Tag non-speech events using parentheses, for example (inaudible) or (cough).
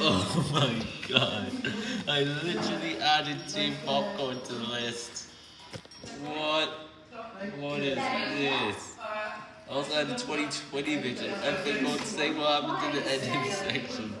(laughs) Oh my god. I literally added team popcorn to the list. What? What is this? I also added 2020 vision. I think going to say what happened to the editing (laughs) section.